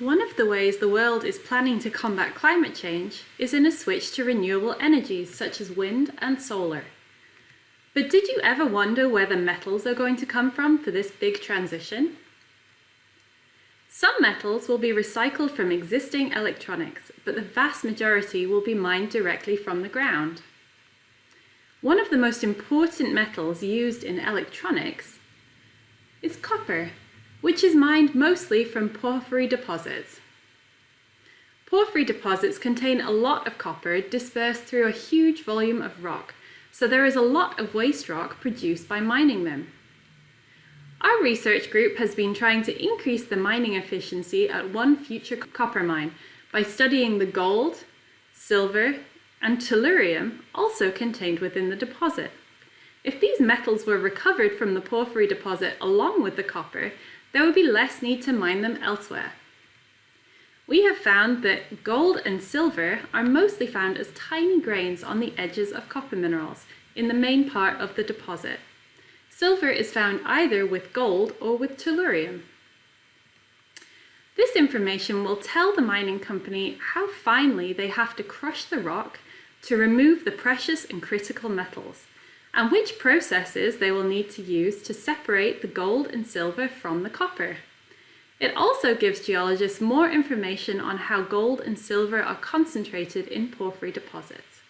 One of the ways the world is planning to combat climate change is in a switch to renewable energies such as wind and solar. But did you ever wonder where the metals are going to come from for this big transition? Some metals will be recycled from existing electronics, but the vast majority will be mined directly from the ground. One of the most important metals used in electronics is copper, which is mined mostly from porphyry deposits. Porphyry deposits contain a lot of copper dispersed through a huge volume of rock, so there is a lot of waste rock produced by mining them. Our research group has been trying to increase the mining efficiency at one future copper mine by studying the gold, silver, and tellurium also contained within the deposit. If these metals were recovered from the porphyry deposit along with the copper, there would be less need to mine them elsewhere. We have found that gold and silver are mostly found as tiny grains on the edges of copper minerals in the main part of the deposit. Silver is found either with gold or with tellurium. This information will tell the mining company how finely they have to crush the rock to remove the precious and critical metals, and which processes they will need to use to separate the gold and silver from the copper. It also gives geologists more information on how gold and silver are concentrated in porphyry deposits.